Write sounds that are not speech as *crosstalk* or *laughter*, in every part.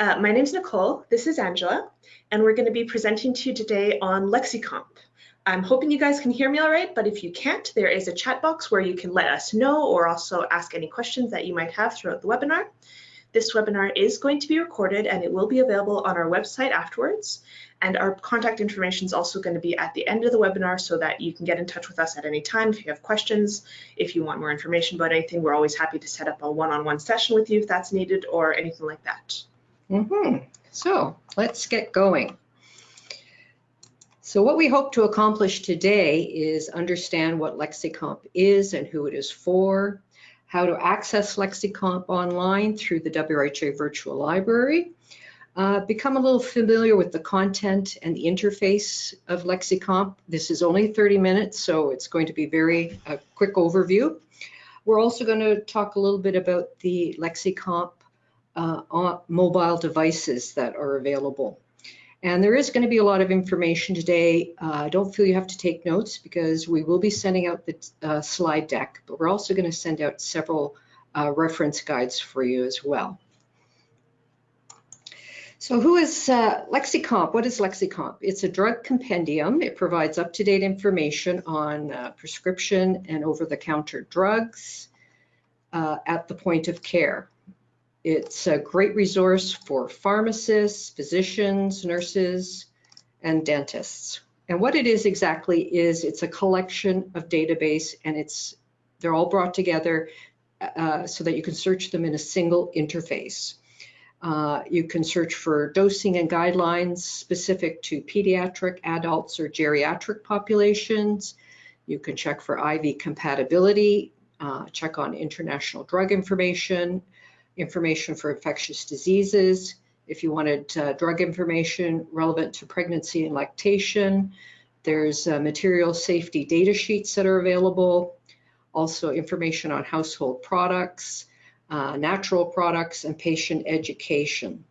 Uh, my name is Nicole, this is Angela, and we're going to be presenting to you today on LexiComp. I'm hoping you guys can hear me all right, but if you can't, there is a chat box where you can let us know or also ask any questions that you might have throughout the webinar. This webinar is going to be recorded and it will be available on our website afterwards. And our contact information is also going to be at the end of the webinar so that you can get in touch with us at any time if you have questions, if you want more information about anything, we're always happy to set up a one-on-one -on -one session with you if that's needed or anything like that. Mm -hmm. So let's get going. So what we hope to accomplish today is understand what LexiComp is and who it is for, how to access LexiComp online through the WRHA Virtual Library, uh, become a little familiar with the content and the interface of LexiComp. This is only 30 minutes, so it's going to be very a quick overview. We're also going to talk a little bit about the LexiComp uh, mobile devices that are available. And there is going to be a lot of information today. Uh, don't feel you have to take notes because we will be sending out the uh, slide deck, but we're also going to send out several uh, reference guides for you as well. So who is uh, LexiComp? What is LexiComp? It's a drug compendium. It provides up-to-date information on uh, prescription and over-the-counter drugs uh, at the point of care. It's a great resource for pharmacists, physicians, nurses, and dentists. And what it is exactly is it's a collection of database and it's they're all brought together uh, so that you can search them in a single interface. Uh, you can search for dosing and guidelines specific to pediatric, adults, or geriatric populations. You can check for IV compatibility, uh, check on international drug information, information for infectious diseases, if you wanted uh, drug information relevant to pregnancy and lactation, there's uh, material safety data sheets that are available, also information on household products, uh, natural products, and patient education.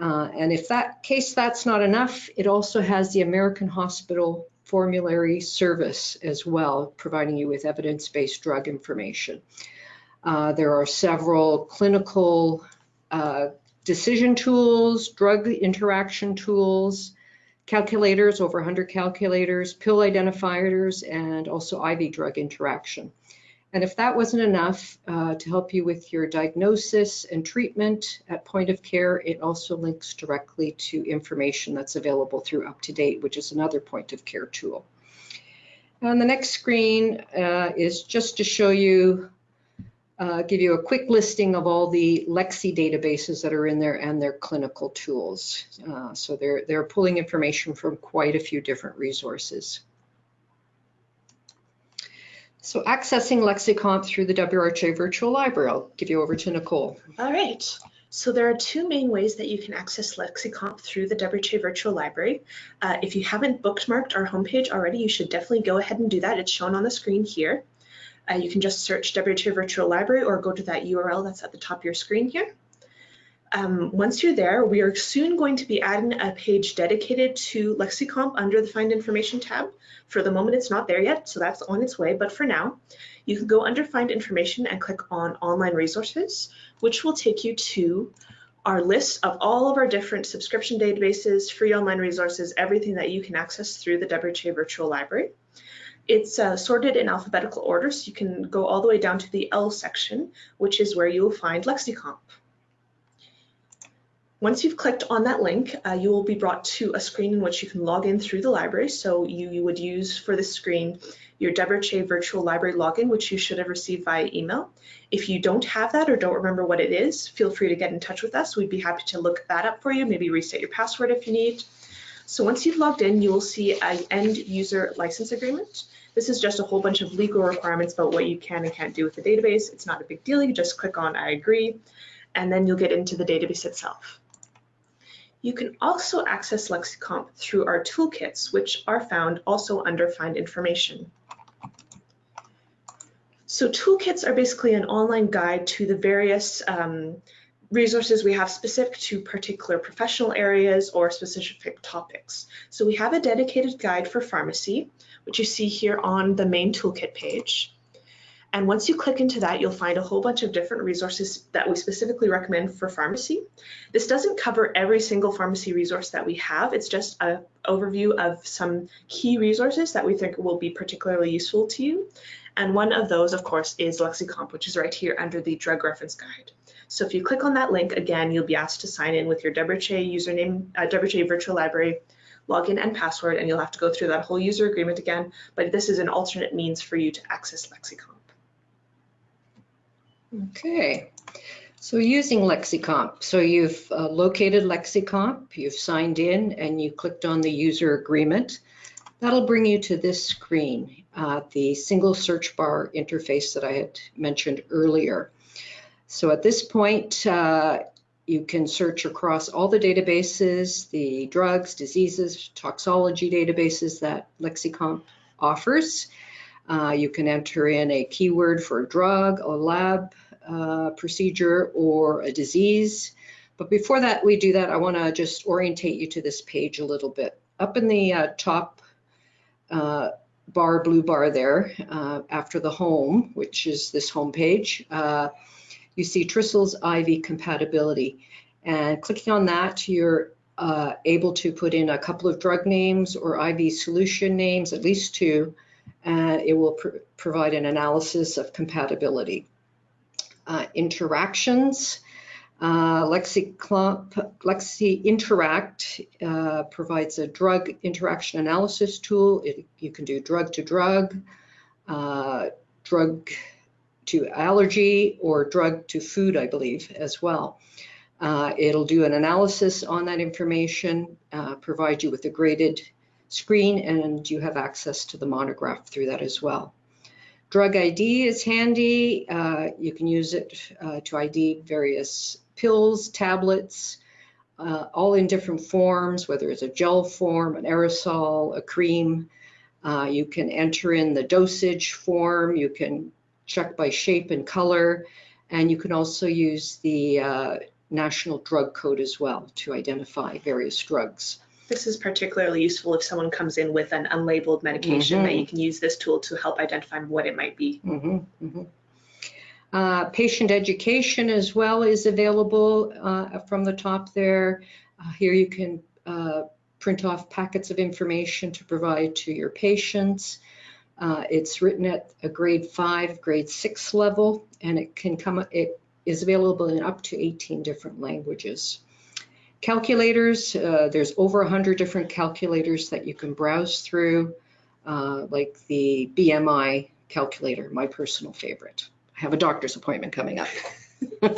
Uh, and if that case that's not enough, it also has the American Hospital Formulary Service as well, providing you with evidence-based drug information. Uh, there are several clinical uh, decision tools, drug interaction tools, calculators, over 100 calculators, pill identifiers, and also IV drug interaction. And if that wasn't enough uh, to help you with your diagnosis and treatment at point of care, it also links directly to information that's available through UpToDate, which is another point of care tool. On the next screen uh, is just to show you uh, give you a quick listing of all the Lexi databases that are in there and their clinical tools. Uh, so they're, they're pulling information from quite a few different resources. So accessing LexiComp through the WRHA Virtual Library, I'll give you over to Nicole. All right. So there are two main ways that you can access LexiComp through the WRHA Virtual Library. Uh, if you haven't bookmarked our homepage already, you should definitely go ahead and do that. It's shown on the screen here. Uh, you can just search WRHA Virtual Library or go to that URL that's at the top of your screen here. Um, once you're there, we are soon going to be adding a page dedicated to LexiComp under the Find Information tab. For the moment, it's not there yet, so that's on its way. But for now, you can go under Find Information and click on Online Resources, which will take you to our list of all of our different subscription databases, free online resources, everything that you can access through the WRHA Virtual Library. It's uh, sorted in alphabetical order, so you can go all the way down to the L section, which is where you will find LexiComp. Once you've clicked on that link, uh, you will be brought to a screen in which you can log in through the library. So you, you would use for this screen your WRHA virtual library login, which you should have received via email. If you don't have that or don't remember what it is, feel free to get in touch with us. We'd be happy to look that up for you, maybe reset your password if you need. So once you've logged in, you will see an end user license agreement. This is just a whole bunch of legal requirements about what you can and can't do with the database. It's not a big deal. You just click on I agree, and then you'll get into the database itself. You can also access LexiComp through our toolkits, which are found also under Find Information. So toolkits are basically an online guide to the various um, resources we have specific to particular professional areas or specific topics. So we have a dedicated guide for pharmacy, which you see here on the main toolkit page. And once you click into that, you'll find a whole bunch of different resources that we specifically recommend for pharmacy. This doesn't cover every single pharmacy resource that we have. It's just an overview of some key resources that we think will be particularly useful to you. And one of those, of course, is LexiComp, which is right here under the drug reference guide. So if you click on that link, again, you'll be asked to sign in with your WHA username, uh, WHA virtual library login and password, and you'll have to go through that whole user agreement again. But this is an alternate means for you to access LexiComp. Okay, so using LexiComp. So you've uh, located LexiComp, you've signed in, and you clicked on the user agreement. That'll bring you to this screen, uh, the single search bar interface that I had mentioned earlier. So at this point, uh, you can search across all the databases, the drugs, diseases, toxology databases that LexiComp offers. Uh, you can enter in a keyword for a drug, a lab uh, procedure, or a disease. But before that, we do that, I want to just orientate you to this page a little bit. Up in the uh, top uh, bar, blue bar there, uh, after the home, which is this home page, uh, you see Trissel's IV compatibility. And clicking on that, you're uh, able to put in a couple of drug names or IV solution names, at least two, and it will pr provide an analysis of compatibility. Uh, interactions, uh, Lexi, Lexi Interact uh, provides a drug interaction analysis tool. It, you can do drug to drug, uh, drug to allergy, or drug to food, I believe, as well. Uh, it'll do an analysis on that information, uh, provide you with a graded screen, and you have access to the monograph through that as well. Drug ID is handy. Uh, you can use it uh, to ID various pills, tablets, uh, all in different forms, whether it's a gel form, an aerosol, a cream. Uh, you can enter in the dosage form. You can check by shape and color. And you can also use the uh, national drug code as well to identify various drugs. This is particularly useful if someone comes in with an unlabeled medication mm -hmm. that you can use this tool to help identify what it might be. Mm -hmm, mm -hmm. Uh, patient education as well is available uh, from the top there. Uh, here you can uh, print off packets of information to provide to your patients. Uh, it's written at a grade five, grade six level, and it can come, it is available in up to 18 different languages. Calculators, uh, there's over 100 different calculators that you can browse through, uh, like the BMI calculator, my personal favorite. I have a doctor's appointment coming up. *laughs*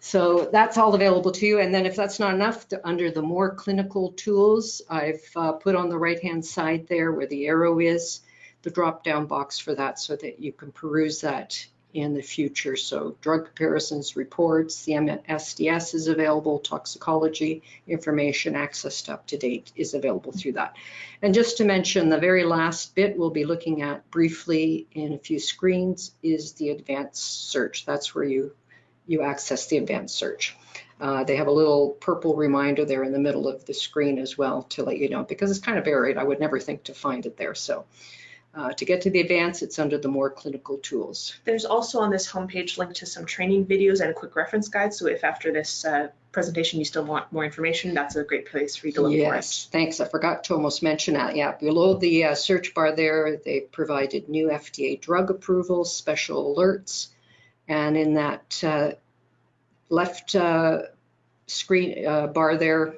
so that's all available to you. And then if that's not enough, to, under the more clinical tools, I've uh, put on the right-hand side there where the arrow is, the drop-down box for that so that you can peruse that in the future. So drug comparisons reports, the MSDS is available, toxicology information, access to UpToDate is available through that. And just to mention, the very last bit we'll be looking at briefly in a few screens is the advanced search. That's where you, you access the advanced search. Uh, they have a little purple reminder there in the middle of the screen as well to let you know, because it's kind of buried. I would never think to find it there. So uh, to get to the advanced, it's under the more clinical tools. There's also on this homepage link to some training videos and a quick reference guide. So if after this uh, presentation you still want more information, that's a great place for you to look yes, for it. Yes, thanks. I forgot to almost mention that. Yeah, below the uh, search bar there, they provided new FDA drug approvals, special alerts, and in that uh, left uh, screen uh, bar there,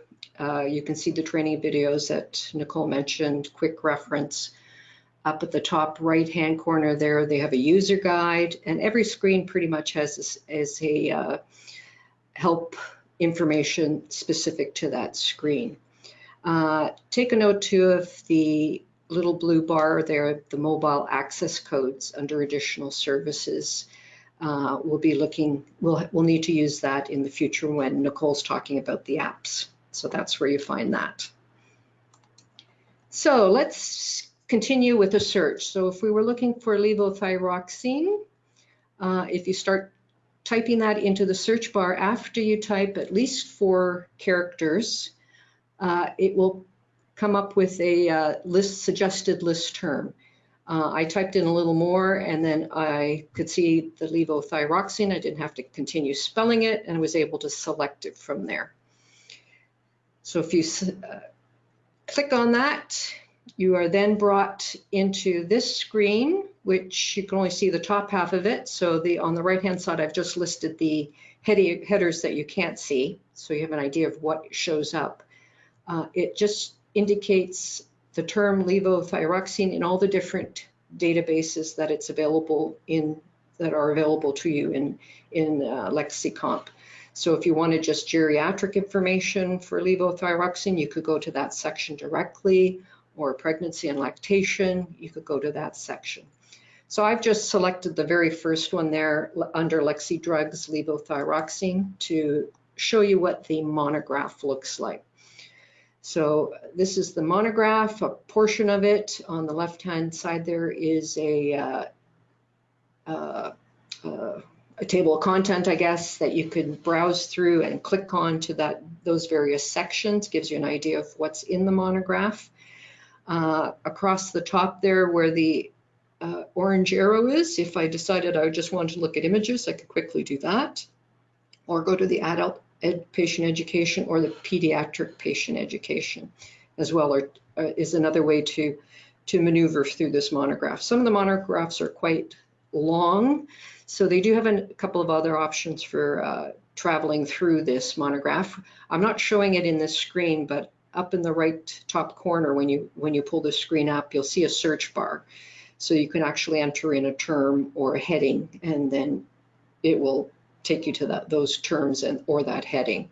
you can see the training videos that Nicole mentioned, quick reference, up at the top right hand corner there, they have a user guide and every screen pretty much has as a uh, help information specific to that screen. Uh, take a note too of the little blue bar there, the mobile access codes under additional services. Uh, we'll be looking, we'll, we'll need to use that in the future when Nicole's talking about the apps. So that's where you find that. So let's continue with a search. So if we were looking for levothyroxine, uh, if you start typing that into the search bar after you type at least four characters, uh, it will come up with a uh, list suggested list term. Uh, I typed in a little more and then I could see the levothyroxine. I didn't have to continue spelling it and I was able to select it from there. So if you uh, click on that, you are then brought into this screen, which you can only see the top half of it. So the on the right hand side, I've just listed the headers that you can't see. So you have an idea of what shows up. Uh, it just indicates the term levothyroxine in all the different databases that it's available in that are available to you in in uh, LexiComp. So if you wanted just geriatric information for levothyroxine, you could go to that section directly, or pregnancy and lactation, you could go to that section. So I've just selected the very first one there under Lexi Drugs levothyroxine to show you what the monograph looks like. So this is the monograph, a portion of it. On the left-hand side there is a, uh, uh, uh, a table of content, I guess, that you can browse through and click on to that those various sections, gives you an idea of what's in the monograph. Uh, across the top there where the uh, orange arrow is, if I decided I just wanted to look at images, I could quickly do that. Or go to the adult ed patient education or the pediatric patient education as well or, uh, is another way to, to maneuver through this monograph. Some of the monographs are quite long, so they do have a couple of other options for uh, traveling through this monograph. I'm not showing it in this screen, but up in the right top corner when you when you pull the screen up, you'll see a search bar. So you can actually enter in a term or a heading and then it will take you to that, those terms and or that heading.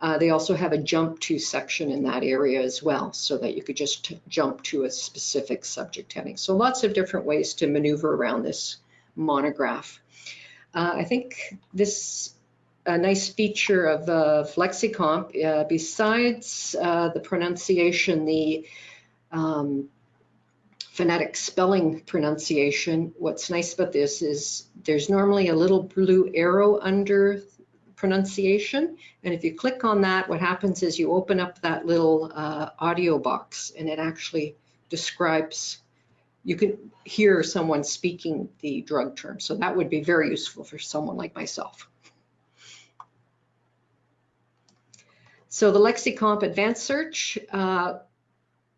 Uh, they also have a jump to section in that area as well, so that you could just jump to a specific subject heading. So lots of different ways to maneuver around this monograph. Uh, I think this a nice feature of uh, LexiComp, uh, besides uh, the pronunciation, the um, phonetic spelling pronunciation, what's nice about this is there's normally a little blue arrow under pronunciation. And if you click on that, what happens is you open up that little uh, audio box and it actually describes, you can hear someone speaking the drug term. So that would be very useful for someone like myself. So the LexiComp Advanced Search, uh,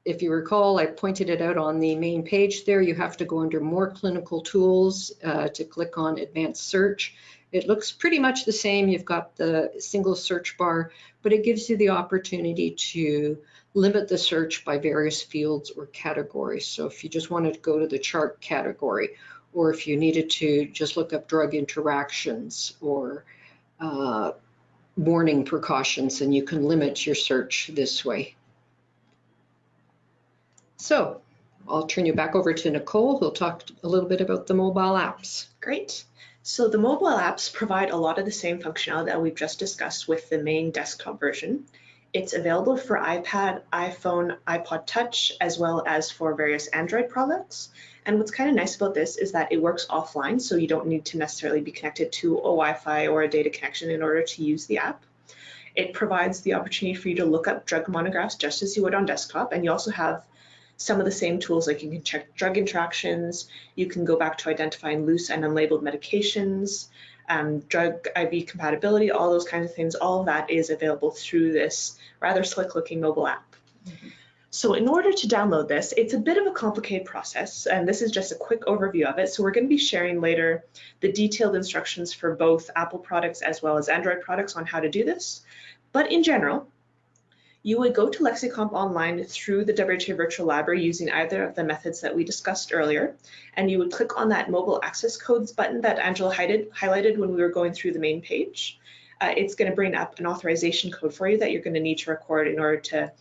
if you recall, I pointed it out on the main page there. You have to go under More Clinical Tools uh, to click on Advanced Search. It looks pretty much the same. You've got the single search bar, but it gives you the opportunity to limit the search by various fields or categories. So if you just wanted to go to the chart category, or if you needed to just look up drug interactions or warning precautions, and you can limit your search this way. So I'll turn you back over to Nicole, who'll talk a little bit about the mobile apps. Great. So the mobile apps provide a lot of the same functionality that we've just discussed with the main desktop version. It's available for iPad, iPhone, iPod Touch, as well as for various Android products. And what's kind of nice about this is that it works offline, so you don't need to necessarily be connected to a Wi-Fi or a data connection in order to use the app. It provides the opportunity for you to look up drug monographs just as you would on desktop, and you also have some of the same tools like you can check drug interactions, you can go back to identifying loose and unlabeled medications, um, drug IV compatibility, all those kinds of things, all of that is available through this rather slick looking mobile app. So in order to download this, it's a bit of a complicated process, and this is just a quick overview of it. So we're going to be sharing later the detailed instructions for both Apple products as well as Android products on how to do this. But in general, you would go to LexiComp online through the WHA Virtual Library using either of the methods that we discussed earlier, and you would click on that mobile access codes button that Angela highlighted when we were going through the main page. Uh, it's going to bring up an authorization code for you that you're going to need to record in order to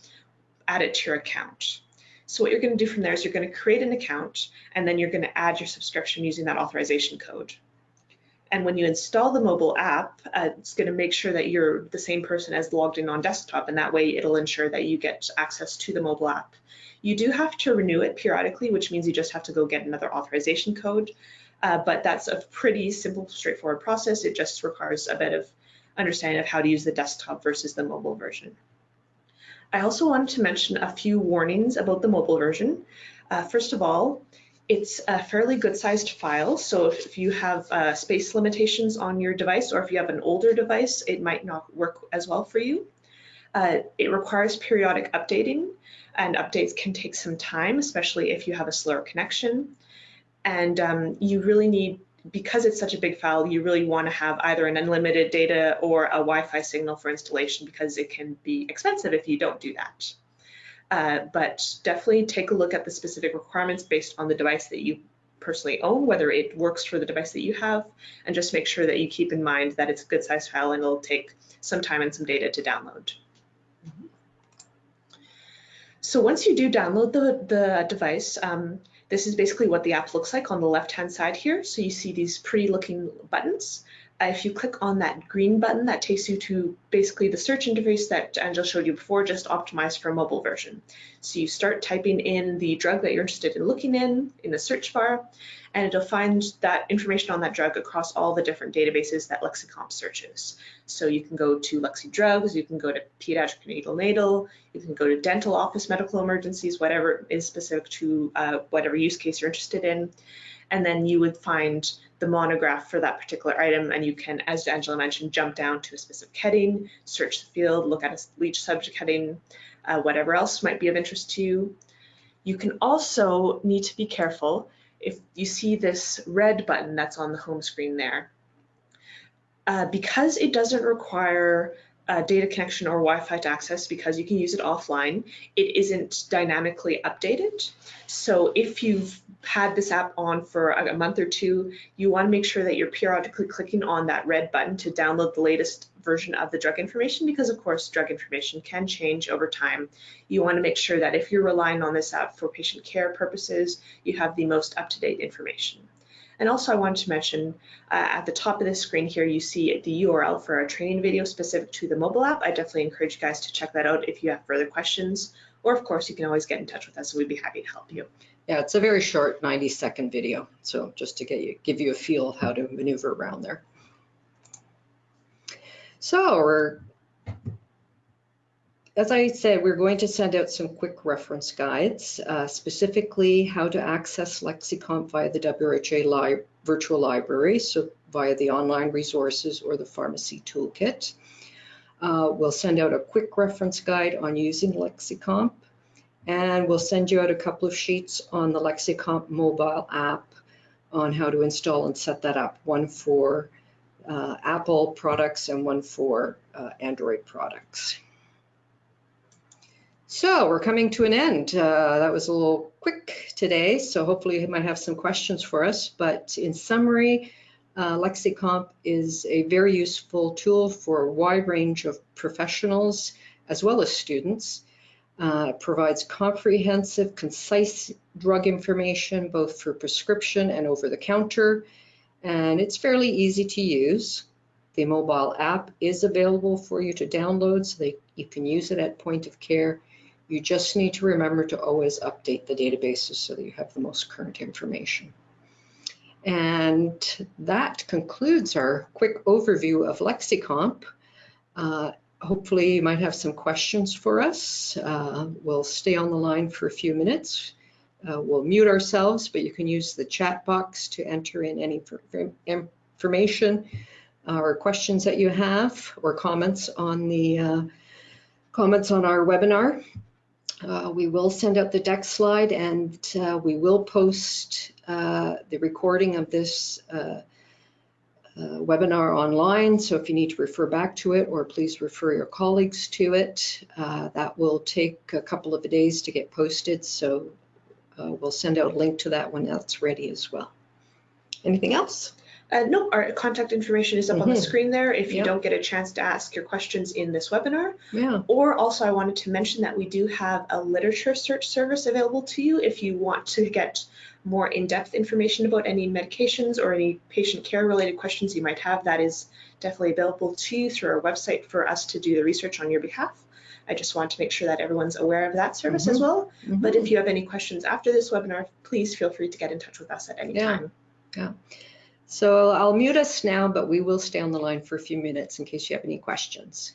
add it to your account. So what you're going to do from there is you're going to create an account and then you're going to add your subscription using that authorization code. And when you install the mobile app, uh, it's going to make sure that you're the same person as logged in on desktop, and that way it'll ensure that you get access to the mobile app. You do have to renew it periodically, which means you just have to go get another authorization code, uh, but that's a pretty simple, straightforward process. It just requires a bit of understanding of how to use the desktop versus the mobile version. I also wanted to mention a few warnings about the mobile version. Uh, first of all, It's a fairly good sized file, so if, you have uh, space limitations on your device or if you have an older device, it might not work as well for you. Uh, it requires periodic updating and updates can take some time, especially if you have a slower connection. And um, you really need, because it's such a big file, you really want to have either an unlimited data or a Wi-Fi signal for installation because it can be expensive if you don't do that. Uh, but definitely take a look at the specific requirements based on the device that you personally own, whether it works for the device that you have, and just make sure that you keep in mind that it's a good size file and it'll take some time and some data to download. So once you do download the, the device, um, this is basically what the app looks like on the left-hand side here. So you see these pretty looking buttons. If you click on that green button, that takes you to basically the search interface that Angela showed you before, just optimized for a mobile version. So you start typing in the drug that you're interested in looking in, in the search bar, and it'll find that information on that drug across all the different databases that Lexicomp searches. So you can go to Lexi Drugs, you can go to pediatric neonatal, Natal, you can go to dental office medical emergencies, whatever is specific to uh, whatever use case you're interested in. And then you would find the monograph for that particular item and you can, as Angela mentioned, jump down to a specific heading, search the field, look at a each subject heading, uh, whatever else might be of interest to you. You can also need to be careful if you see this red button that's on the home screen there. Uh, because it doesn't require uh, data connection or Wi-Fi to access because you can use it offline. It isn't dynamically updated. So if you've had this app on for a month or two, you want to make sure that you're periodically clicking on that red button to download the latest version of the drug information because of course drug information can change over time. You want to make sure that if you're relying on this app for patient care purposes, you have the most up-to-date information. And also I wanted to mention uh, at the top of the screen here, you see the URL for our training video specific to the mobile app. I definitely encourage you guys to check that out if you have further questions. Or of course, you can always get in touch with us and we'd be happy to help you. Yeah, it's a very short 90 second video. So just to get you, give you a feel of how to maneuver around there. So we're as I said, we're going to send out some quick reference guides, uh, specifically how to access Lexicomp via the WHA li virtual library, so via the online resources or the pharmacy toolkit. Uh, we'll send out a quick reference guide on using Lexicomp, and we'll send you out a couple of sheets on the Lexicomp mobile app on how to install and set that up, one for uh, Apple products and one for uh, Android products. So we're coming to an end. Uh, that was a little quick today, so hopefully you might have some questions for us. But in summary, uh, Lexicomp is a very useful tool for a wide range of professionals as well as students. Uh, provides comprehensive, concise drug information, both for prescription and over the counter. And it's fairly easy to use. The mobile app is available for you to download so that you can use it at point of care you just need to remember to always update the databases so that you have the most current information. And that concludes our quick overview of Lexicomp. Uh, hopefully you might have some questions for us. Uh, we'll stay on the line for a few minutes. Uh, we'll mute ourselves, but you can use the chat box to enter in any information uh, or questions that you have or comments on the uh, comments on our webinar. Uh, we will send out the deck slide and uh, we will post uh, the recording of this uh, uh, webinar online. So if you need to refer back to it or please refer your colleagues to it, uh, that will take a couple of days to get posted. So we'll send out a link to that when that's ready as well. Anything else? Uh, no, our contact information is up mm -hmm. on the mm-hmm. screen there if you yep. don't get a chance to ask your questions in this webinar. Yeah. Or also I wanted to mention that we do have a literature search service available to you if you want to get more in-depth information about any medications or any patient care related questions you might have. That is definitely available to you through our website for us to do the research on your behalf. I just want to make sure that everyone's aware of that service mm -hmm. as mm-hmm. well. Mm -hmm. But if you have any questions after this webinar, please feel free to get in touch with us at any yeah. time. Yeah. So I'll mute us now, but we will stay on the line for a few minutes in case you have any questions.